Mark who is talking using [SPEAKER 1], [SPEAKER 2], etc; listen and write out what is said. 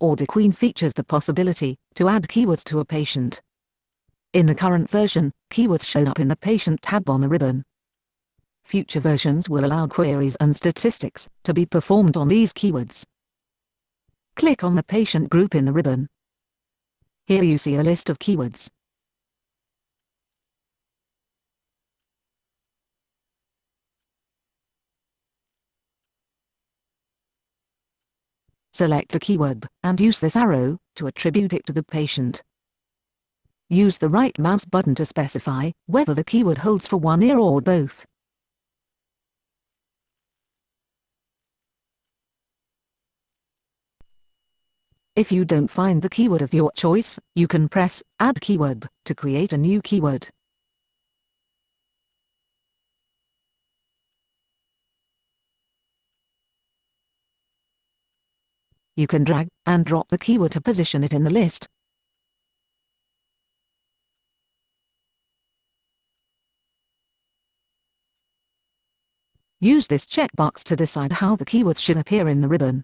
[SPEAKER 1] AudiQueen features the possibility to add keywords to a patient. In the current version, keywords show up in the Patient tab on the ribbon. Future versions will allow queries and statistics to be performed on these keywords. Click on the patient group in the ribbon. Here you see a list of keywords. Select a keyword, and use this arrow, to attribute it to the patient. Use the right mouse button to specify whether the keyword holds for one ear or both. If you don't find the keyword of your choice, you can press Add Keyword to create a new keyword. You can drag and drop the keyword to position it in the list. Use this checkbox to decide how the keywords should appear in the ribbon.